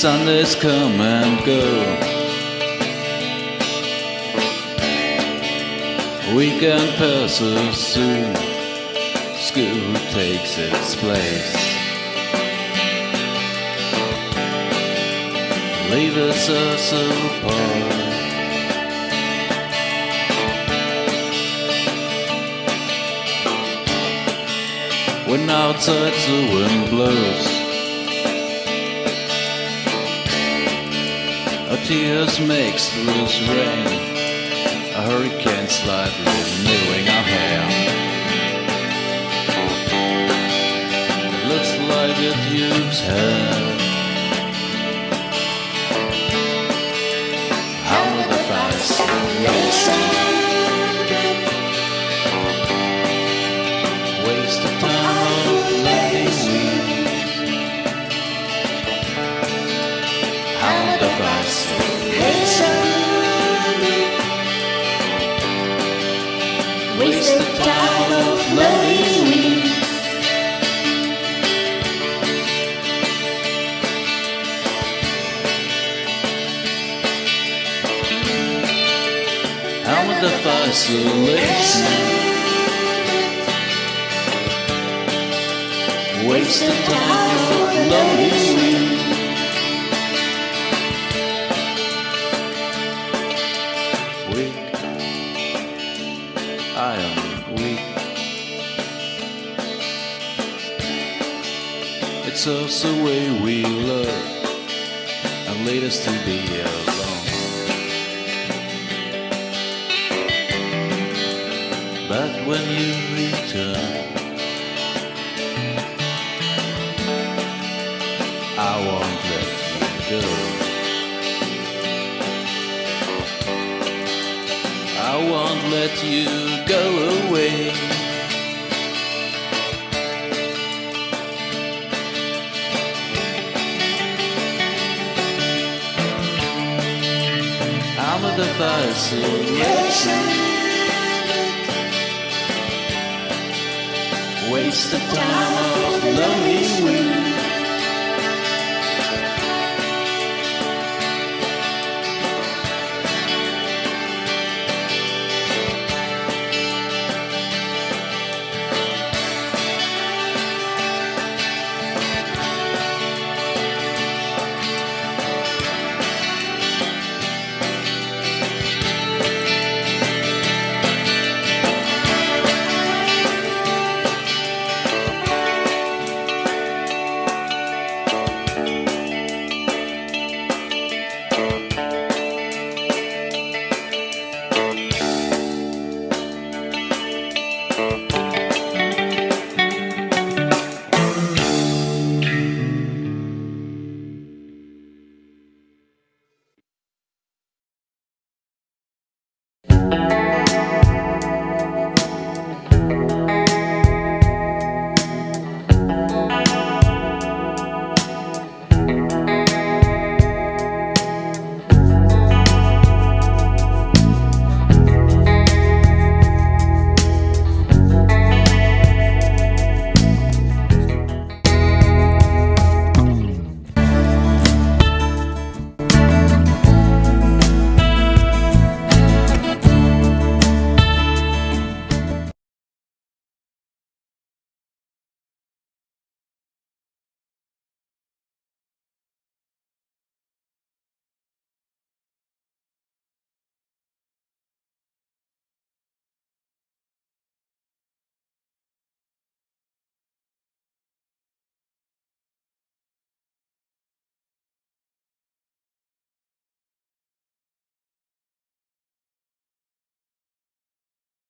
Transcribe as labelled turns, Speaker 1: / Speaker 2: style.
Speaker 1: Sundays come and go. Weekend passes soon. School takes its place. Leaves us apart. When outside the wind blows. Tears makes loose rain. A hurricane slightly moving our hair. Looks like it used hair. How will the fascination waste the time of
Speaker 2: loving?
Speaker 1: Weak, I am weak. It's us the way we love and lead us to be alone. But when you return, I won't let you go. I won't let you go away. I'm a fascination. Waste the time of lonely weeks.